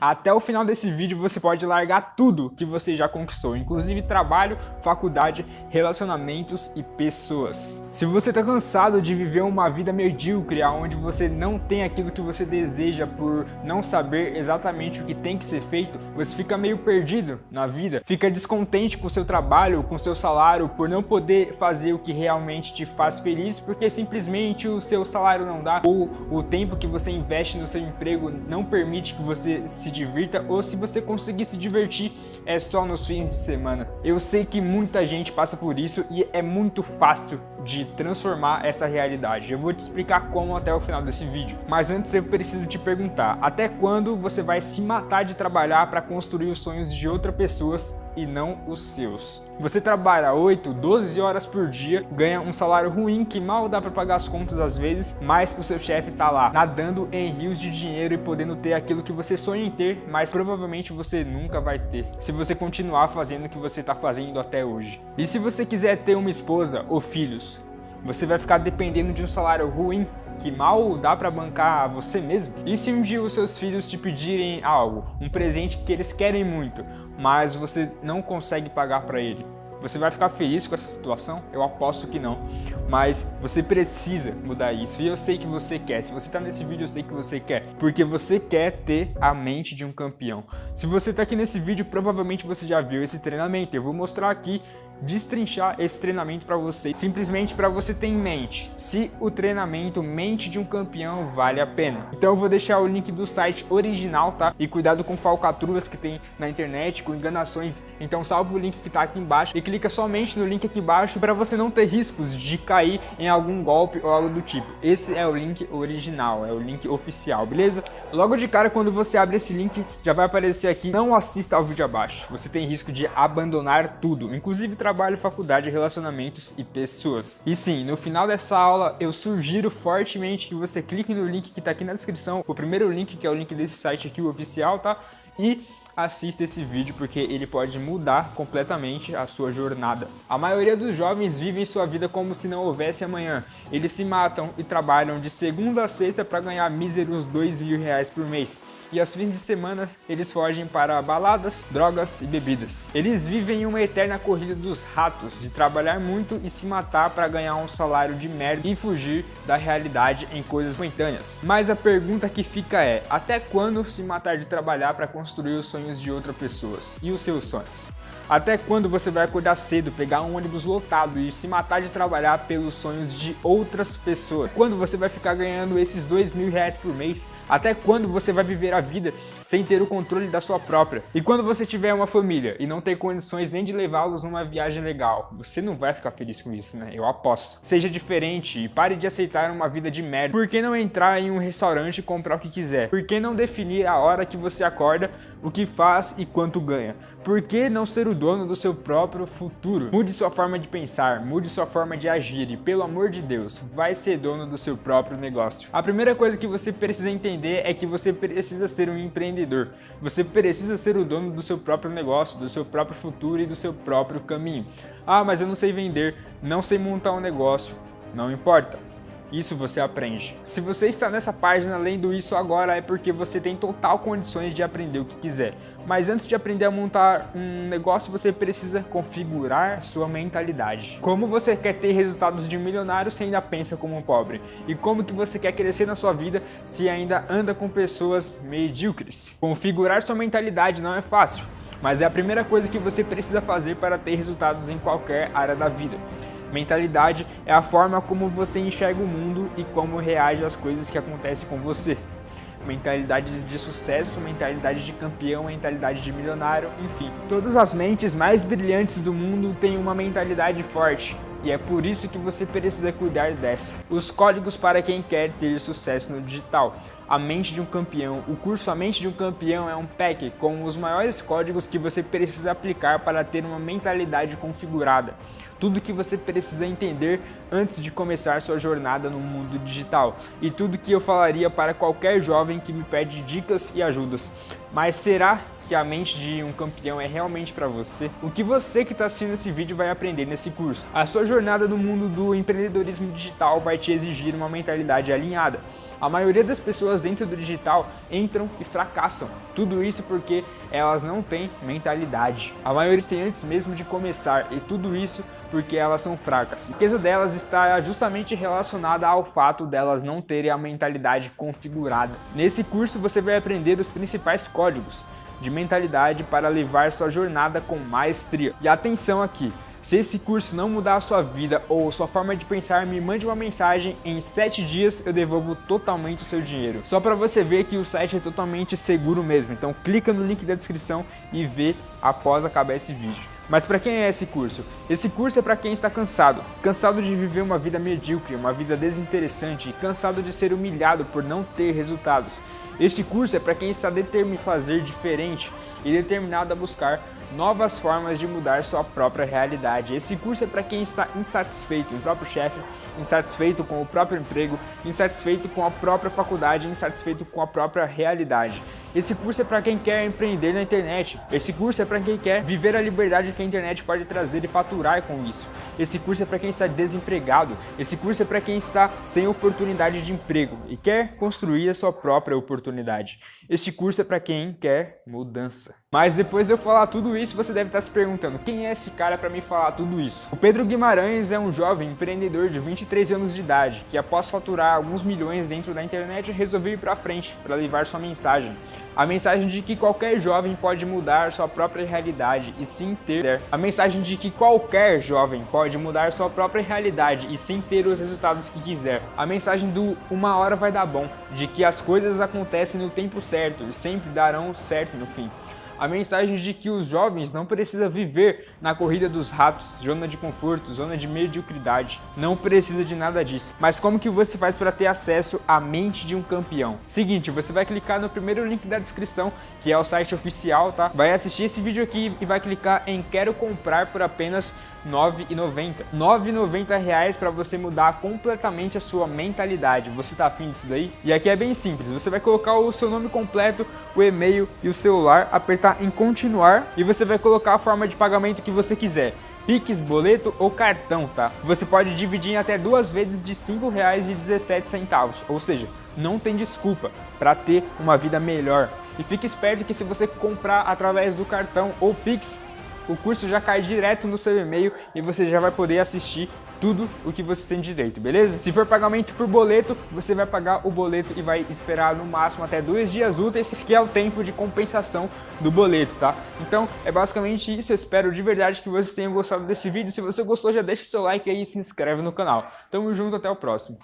Até o final desse vídeo você pode largar tudo que você já conquistou, inclusive trabalho, faculdade, relacionamentos e pessoas. Se você tá cansado de viver uma vida medíocre, onde você não tem aquilo que você deseja por não saber exatamente o que tem que ser feito, você fica meio perdido na vida, fica descontente com seu trabalho, com seu salário, por não poder fazer o que realmente te faz feliz, porque simplesmente o seu salário não dá, ou o tempo que você investe no seu emprego não permite que você se divirta ou se você conseguir se divertir é só nos fins de semana. Eu sei que muita gente passa por isso e é muito fácil de transformar essa realidade. Eu vou te explicar como até o final desse vídeo. Mas antes eu preciso te perguntar, até quando você vai se matar de trabalhar para construir os sonhos de outras pessoas e não os seus? Você trabalha 8, 12 horas por dia, ganha um salário ruim que mal dá para pagar as contas às vezes, mas o seu chefe tá lá nadando em rios de dinheiro e podendo ter aquilo que você sonha em ter, mas provavelmente você nunca vai ter, se você continuar fazendo o que você está fazendo até hoje. E se você quiser ter uma esposa ou filhos, você vai ficar dependendo de um salário ruim que mal dá para bancar você mesmo? E se um dia os seus filhos te pedirem algo, um presente que eles querem muito, mas você não consegue pagar para ele? Você vai ficar feliz com essa situação? Eu aposto que não. Mas você precisa mudar isso. E eu sei que você quer. Se você está nesse vídeo, eu sei que você quer. Porque você quer ter a mente de um campeão. Se você está aqui nesse vídeo, provavelmente você já viu esse treinamento. Eu vou mostrar aqui destrinchar esse treinamento para você, simplesmente para você ter em mente se o treinamento mente de um campeão vale a pena. Então eu vou deixar o link do site original, tá? E cuidado com falcatruas que tem na internet, com enganações. Então salva o link que tá aqui embaixo e clica somente no link aqui embaixo para você não ter riscos de cair em algum golpe ou algo do tipo. Esse é o link original, é o link oficial, beleza? Logo de cara, quando você abre esse link, já vai aparecer aqui, não assista ao vídeo abaixo. Você tem risco de abandonar tudo, inclusive trabalho, faculdade, relacionamentos e pessoas. E sim, no final dessa aula eu sugiro fortemente que você clique no link que está aqui na descrição, o primeiro link que é o link desse site aqui, o oficial, tá? E assista esse vídeo porque ele pode mudar completamente a sua jornada. A maioria dos jovens vivem sua vida como se não houvesse amanhã. Eles se matam e trabalham de segunda a sexta para ganhar míseros dois mil reais por mês e aos fins de semana eles fogem para baladas, drogas e bebidas. Eles vivem uma eterna corrida dos ratos, de trabalhar muito e se matar para ganhar um salário de merda e fugir da realidade em coisas momentâneas. Mas a pergunta que fica é, até quando se matar de trabalhar para construir os sonhos de outras pessoas? E os seus sonhos? Até quando você vai acordar cedo, pegar um ônibus lotado e se matar de trabalhar pelos sonhos de outras pessoas? Quando você vai ficar ganhando esses dois mil reais por mês? Até quando você vai viver a vida sem ter o controle da sua própria? E quando você tiver uma família e não ter condições nem de levá-los numa viagem legal, você não vai ficar feliz com isso, né? Eu aposto. Seja diferente e pare de aceitar uma vida de merda. Por que não entrar em um restaurante e comprar o que quiser? Por que não definir a hora que você acorda, o que faz e quanto ganha? Por que não ser o dono do seu próprio futuro. Mude sua forma de pensar, mude sua forma de agir e, pelo amor de Deus, vai ser dono do seu próprio negócio. A primeira coisa que você precisa entender é que você precisa ser um empreendedor. Você precisa ser o dono do seu próprio negócio, do seu próprio futuro e do seu próprio caminho. Ah, mas eu não sei vender, não sei montar um negócio. Não importa. Isso você aprende. Se você está nessa página lendo isso agora é porque você tem total condições de aprender o que quiser. Mas antes de aprender a montar um negócio, você precisa configurar sua mentalidade. Como você quer ter resultados de milionário se ainda pensa como um pobre? E como que você quer crescer na sua vida se ainda anda com pessoas medíocres? Configurar sua mentalidade não é fácil, mas é a primeira coisa que você precisa fazer para ter resultados em qualquer área da vida. Mentalidade é a forma como você enxerga o mundo e como reage às coisas que acontecem com você. Mentalidade de sucesso, mentalidade de campeão, mentalidade de milionário, enfim. Todas as mentes mais brilhantes do mundo têm uma mentalidade forte. E é por isso que você precisa cuidar dessa. Os códigos para quem quer ter sucesso no digital. A Mente de um Campeão. O curso A Mente de um Campeão é um pack com os maiores códigos que você precisa aplicar para ter uma mentalidade configurada. Tudo que você precisa entender antes de começar sua jornada no mundo digital. E tudo que eu falaria para qualquer jovem que me pede dicas e ajudas. Mas será que a mente de um campeão é realmente para você? O que você que está assistindo esse vídeo vai aprender nesse curso? A sua jornada no mundo do empreendedorismo digital vai te exigir uma mentalidade alinhada. A maioria das pessoas dentro do digital entram e fracassam. Tudo isso porque elas não têm mentalidade. A maioria tem antes mesmo de começar e tudo isso porque elas são fracas. A riqueza delas está justamente relacionada ao fato delas não terem a mentalidade configurada. Nesse curso você vai aprender os principais códigos de mentalidade para levar sua jornada com maestria. E atenção aqui, se esse curso não mudar a sua vida ou sua forma de pensar, me mande uma mensagem, em 7 dias eu devolvo totalmente o seu dinheiro. Só para você ver que o site é totalmente seguro mesmo, então clica no link da descrição e vê após acabar esse vídeo. Mas para quem é esse curso? Esse curso é para quem está cansado, cansado de viver uma vida medíocre, uma vida desinteressante, cansado de ser humilhado por não ter resultados. Este curso é para quem está determinado a fazer diferente e determinado a buscar novas formas de mudar sua própria realidade. Esse curso é para quem está insatisfeito com o próprio chefe, insatisfeito com o próprio emprego, insatisfeito com a própria faculdade, insatisfeito com a própria realidade. Esse curso é para quem quer empreender na internet. Esse curso é para quem quer viver a liberdade que a internet pode trazer e faturar com isso. Esse curso é para quem está desempregado. Esse curso é para quem está sem oportunidade de emprego e quer construir a sua própria oportunidade. Esse curso é para quem quer mudança. Mas depois de eu falar tudo isso, você deve estar se perguntando, quem é esse cara para me falar tudo isso? O Pedro Guimarães é um jovem empreendedor de 23 anos de idade, que após faturar alguns milhões dentro da internet, resolveu ir para frente para levar sua mensagem. A mensagem de que qualquer jovem pode mudar sua própria realidade e sim ter. A mensagem de que qualquer jovem pode mudar sua própria realidade e sim ter os resultados que quiser. A mensagem do uma hora vai dar bom, de que as coisas acontecem no tempo certo e sempre darão certo no fim a mensagem de que os jovens não precisam viver na corrida dos ratos, zona de conforto, zona de mediocridade. Não precisa de nada disso. Mas como que você faz para ter acesso à mente de um campeão? Seguinte, você vai clicar no primeiro link da descrição, que é o site oficial, tá? Vai assistir esse vídeo aqui e vai clicar em quero comprar por apenas R$ 9,90. R$ 9,90 para você mudar completamente a sua mentalidade. Você tá afim disso daí? E aqui é bem simples, você vai colocar o seu nome completo, o e-mail e o celular, apertar em continuar e você vai colocar a forma de pagamento que você quiser. Pix, boleto ou cartão, tá? Você pode dividir em até duas vezes de R$ 5,17, ou seja, não tem desculpa para ter uma vida melhor. E fique esperto que se você comprar através do cartão ou Pix, o curso já cai direto no seu e-mail e você já vai poder assistir tudo o que você tem direito, beleza? Se for pagamento por boleto, você vai pagar o boleto e vai esperar no máximo até dois dias úteis, que é o tempo de compensação do boleto, tá? Então, é basicamente isso. Eu espero de verdade que vocês tenham gostado desse vídeo. Se você gostou, já deixa seu like aí e se inscreve no canal. Tamo junto, até o próximo.